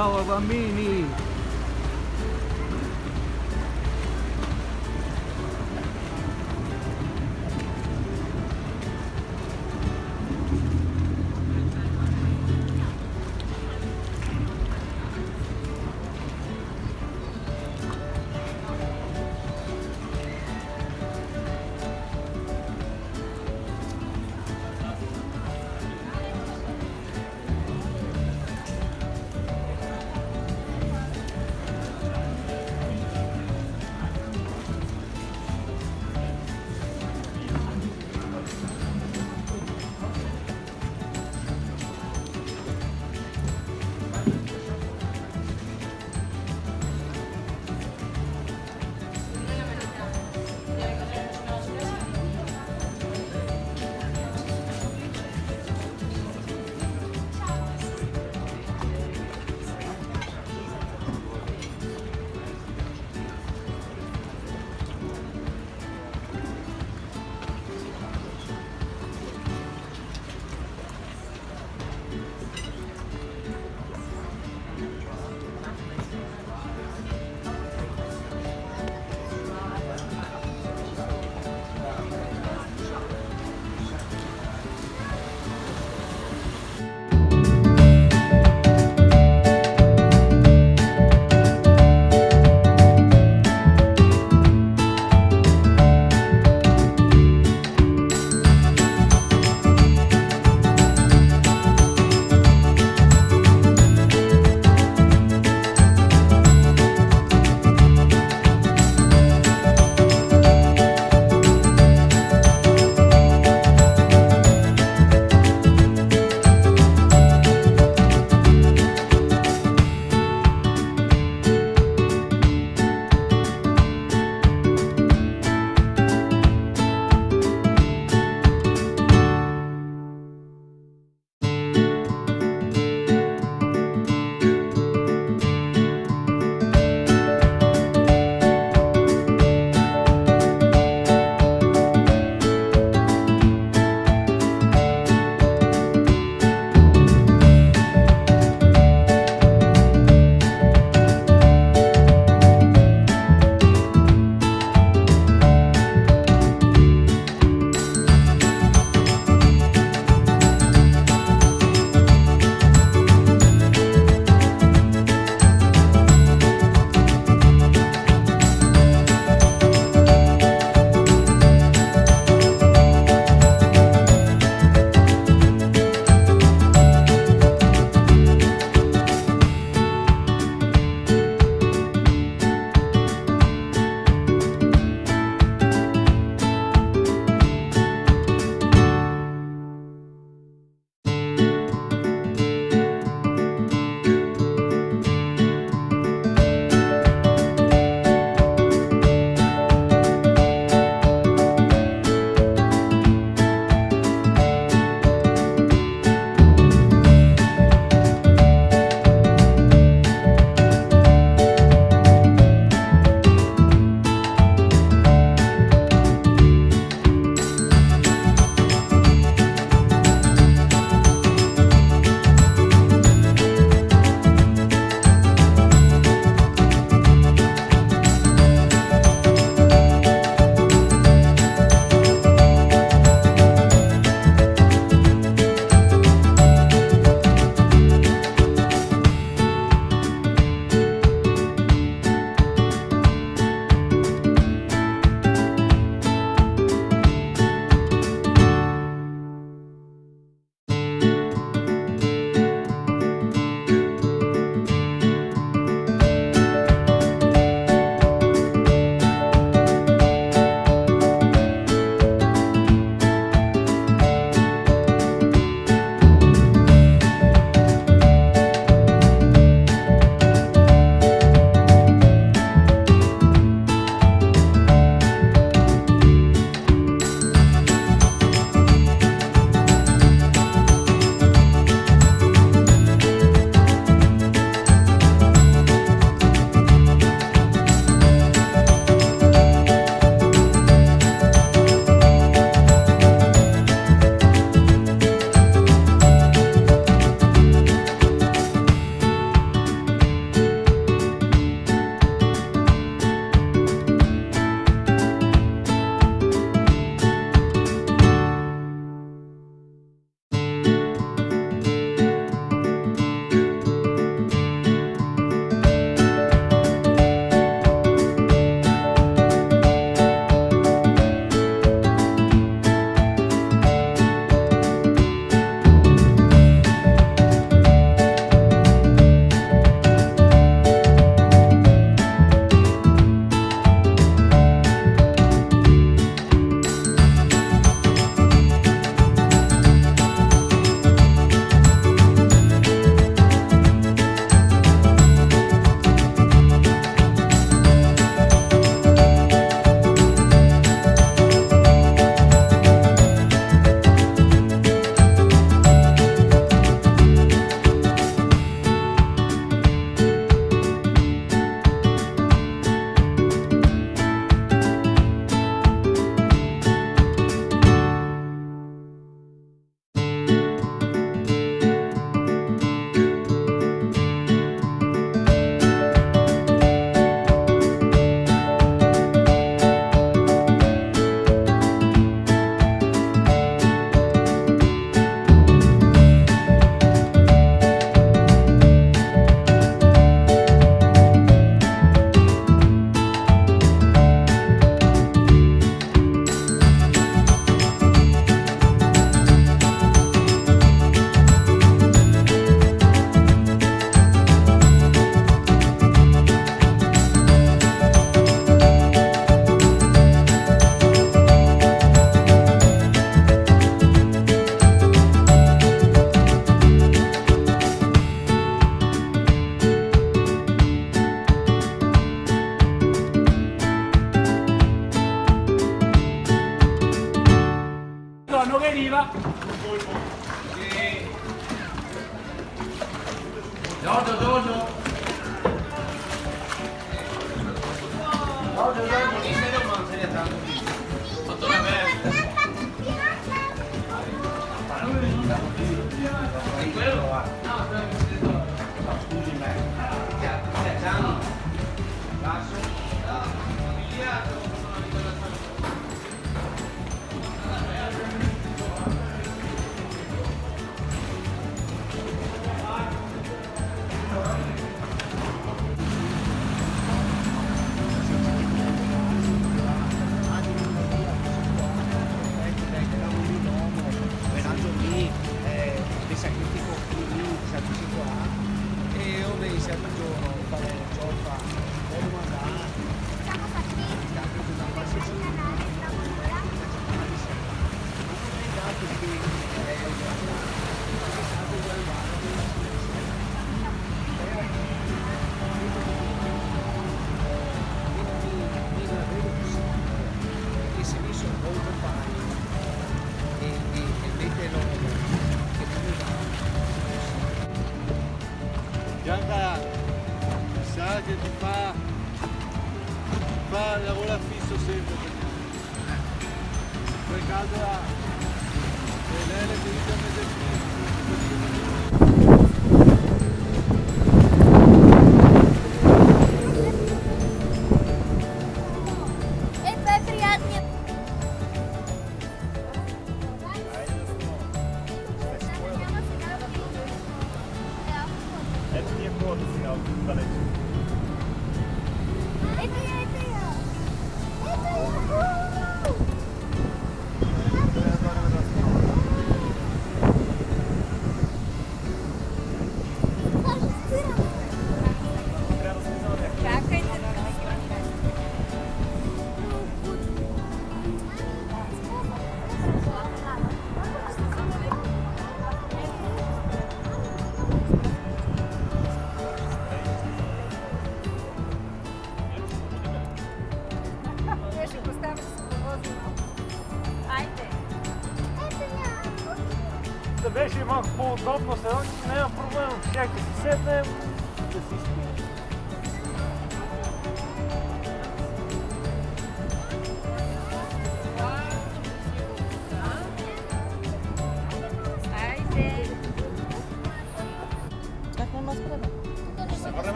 Ciao 나오죠 나오죠 나오죠 나오죠 이 세력만 세력 다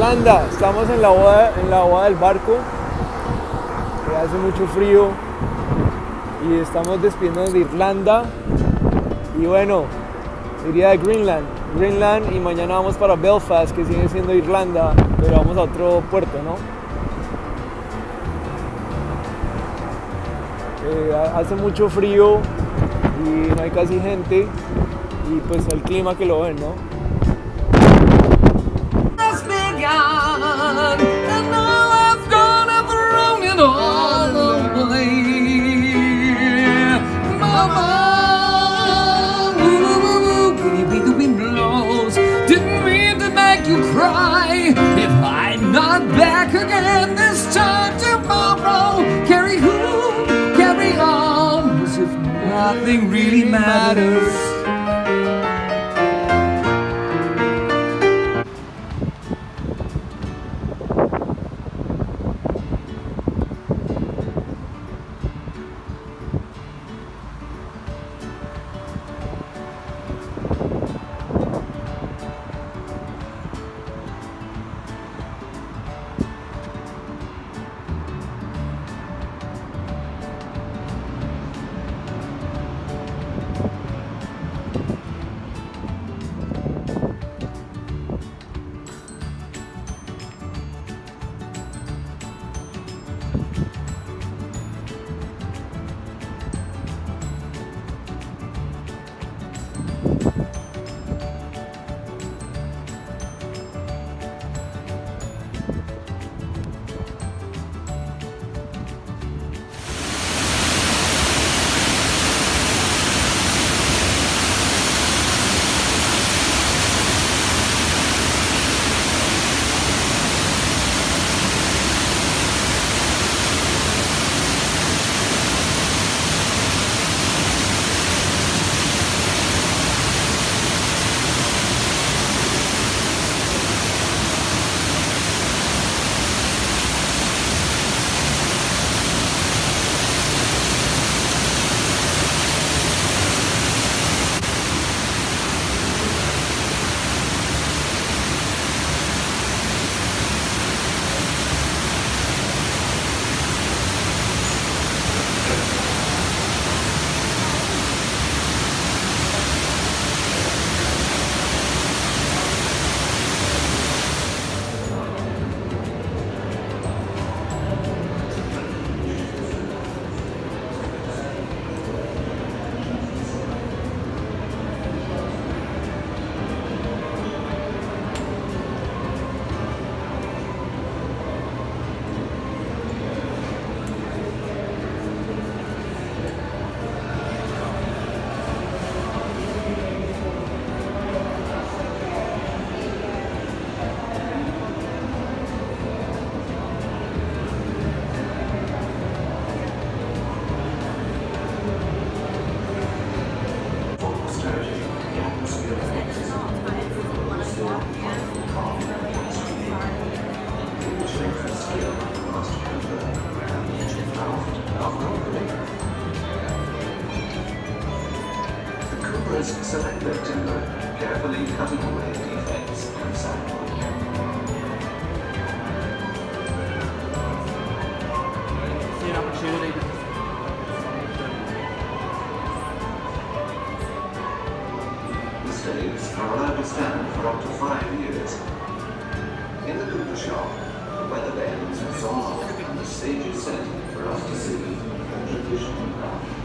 Irlanda. Estamos en la boda, en la boda del barco. Hace mucho frío. Y estamos despidiendo de Irlanda. Y bueno, iría de Greenland. Greenland y mañana vamos para Belfast, que sigue siendo Irlanda, pero vamos a otro puerto, ¿no? Eh, ha- hace mucho frío y no hay casi gente y pues el clima que lo ven, ¿no? Nothing really matters. And is set for us to see the traditional craft.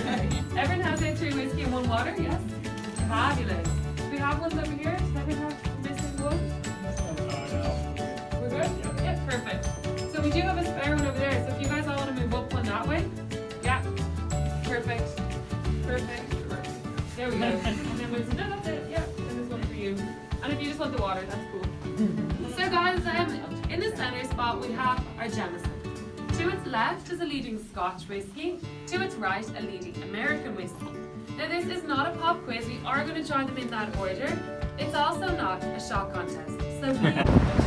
everyone has their three whiskey and one water. Yes. Fabulous. Do we have ones over here? Does everyone have missing one? We're good. Yeah. Perfect. So we do have a spare one over there. So if you guys all want to move up one that way. Yeah. Perfect. Perfect. There we go. and then we'll no, that's it. Yeah. And there's one for you. And if you just want the water, that's cool. So guys, um, in the centre spot we have our Jameson. To its left is a leading Scotch whisky. To its right, a leading American whisky. Now this is not a pop quiz. We are going to try them in that order. It's also not a shot contest. So please.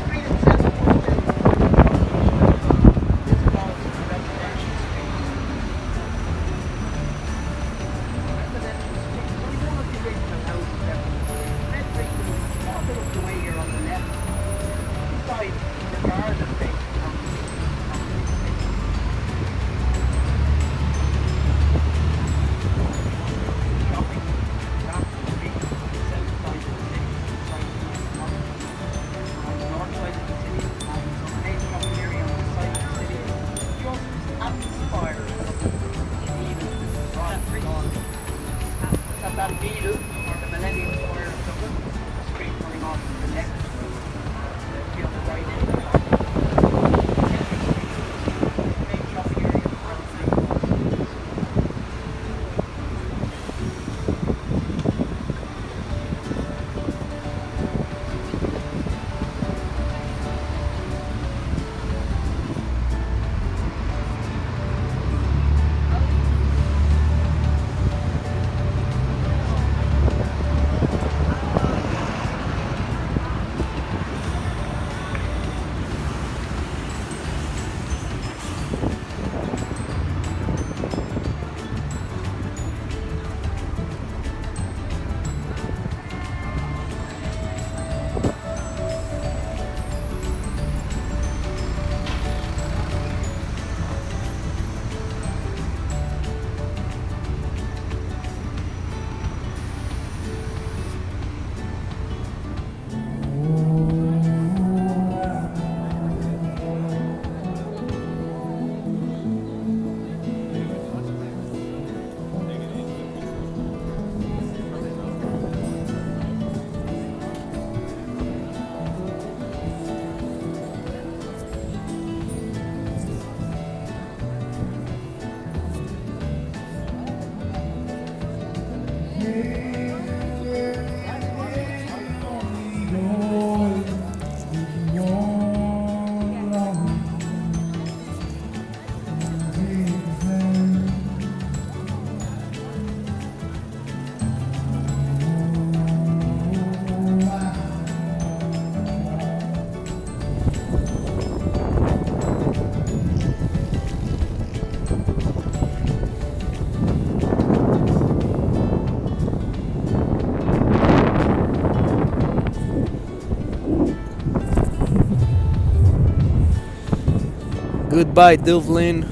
Goodbye, Dublin.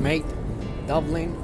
Mate, Dublin.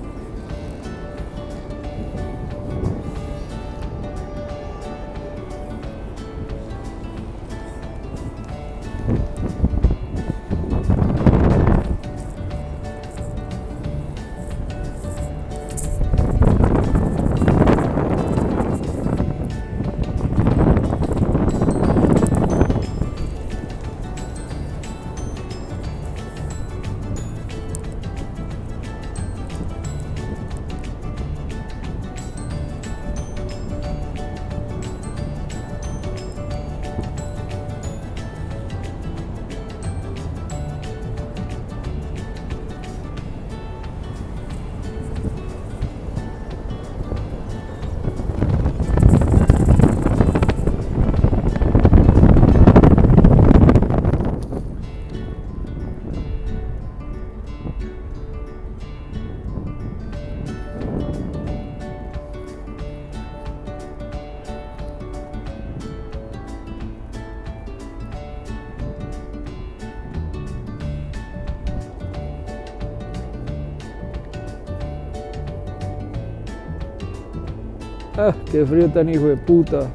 Ah, qué frío tan hijo de puta.